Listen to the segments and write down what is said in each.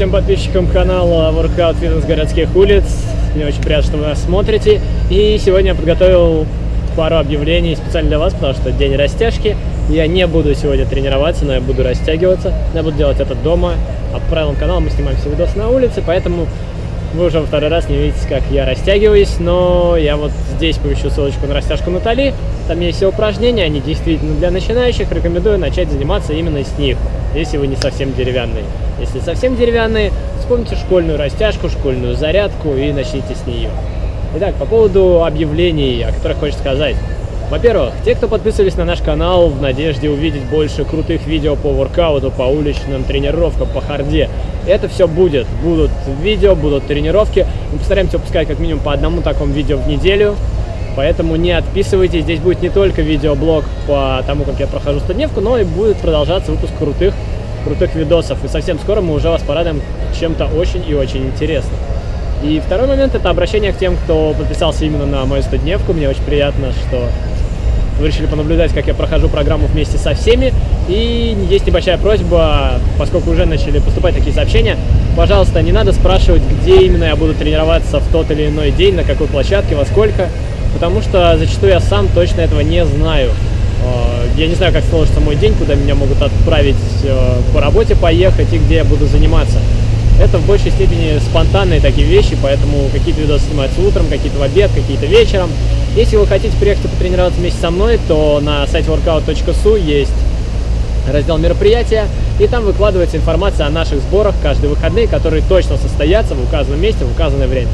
всем подписчикам канала Workout Fitness городских улиц. Мне очень приятно, что вы нас смотрите. И сегодня я подготовил пару объявлений специально для вас, потому что день растяжки. Я не буду сегодня тренироваться, но я буду растягиваться. Я буду делать это дома. А по правилам канала мы снимаем все видосы на улице, поэтому вы уже второй раз не видите, как я растягиваюсь, но я вот здесь помещу ссылочку на растяжку Натали. Там есть все упражнения, они действительно для начинающих. Рекомендую начать заниматься именно с них, если вы не совсем деревянные. Если совсем деревянные, вспомните школьную растяжку, школьную зарядку и начните с нее. Итак, по поводу объявлений, о которых хочется сказать. Во-первых, те, кто подписывались на наш канал в надежде увидеть больше крутых видео по воркауту, по уличным тренировкам, по харде, это все будет. Будут видео, будут тренировки. Мы постараемся выпускать как минимум по одному такому видео в неделю. Поэтому не отписывайтесь. Здесь будет не только видеоблог по тому, как я прохожу стодневку, но и будет продолжаться выпуск крутых, крутых видосов. И совсем скоро мы уже вас порадуем чем-то очень и очень интересным. И второй момент – это обращение к тем, кто подписался именно на мою стодневку. Мне очень приятно, что вы решили понаблюдать, как я прохожу программу вместе со всеми. И есть небольшая просьба, поскольку уже начали поступать такие сообщения, пожалуйста, не надо спрашивать, где именно я буду тренироваться в тот или иной день, на какой площадке, во сколько, потому что зачастую я сам точно этого не знаю. Э, я не знаю, как сложится мой день, куда меня могут отправить э, по работе поехать и где я буду заниматься. Это в большей степени спонтанные такие вещи, поэтому какие-то видосы снимаются утром, какие-то в обед, какие-то вечером. Если вы хотите приехать и потренироваться вместе со мной, то на сайте workout.su есть раздел мероприятия, и там выкладывается информация о наших сборах каждые выходные, которые точно состоятся в указанном месте, в указанное время.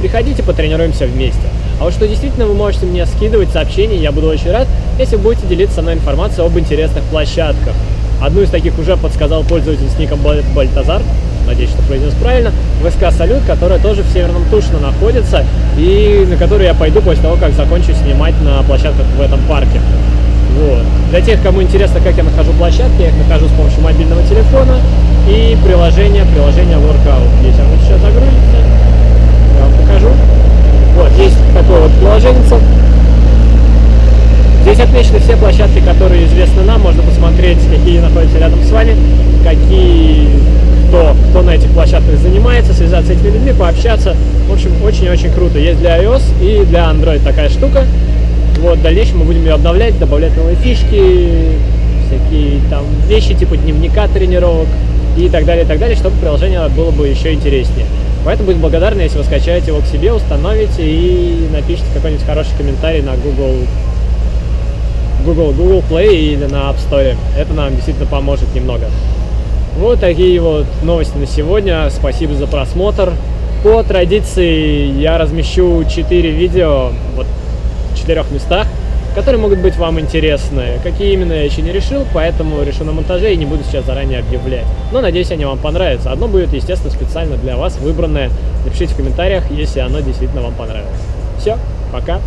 Приходите, потренируемся вместе. А вот что действительно вы можете мне скидывать сообщения, я буду очень рад, если будете делиться со мной информацией об интересных площадках. Одну из таких уже подсказал пользователь с ником Бальтазар, надеюсь, что произнес правильно, ВСК «Салют», которая тоже в Северном Тушино находится, и на которую я пойду после того, как закончу снимать на площадках в этом парке. Вот. Для тех, кому интересно, как я нахожу площадки, я их нахожу с помощью мобильного телефона и приложения, приложение Workout. Если оно сейчас загрузится, я вам покажу. Вот, есть такое вот приложение. Здесь отмечены все площадки, которые известны нам. Можно посмотреть, какие находятся рядом с вами, какие кто, кто на этих площадках занимается, связаться с этими людьми, пообщаться. В общем, очень-очень круто. Есть для iOS и для Android такая штука. Вот, в дальнейшем мы будем ее обновлять, добавлять новые фишки, всякие там вещи типа дневника тренировок и так далее, и так далее, чтобы приложение было бы еще интереснее. Поэтому будем благодарны, если вы скачаете его к себе, установите и напишите какой-нибудь хороший комментарий на Google, Google, Google Play или на App Store. Это нам действительно поможет немного. Вот такие вот новости на сегодня. Спасибо за просмотр. По традиции я размещу 4 видео вот, в четырех местах, которые могут быть вам интересны. Какие именно я еще не решил, поэтому решу на монтаже и не буду сейчас заранее объявлять. Но надеюсь, они вам понравятся. Одно будет, естественно, специально для вас выбранное. Напишите в комментариях, если оно действительно вам понравилось. Все, пока.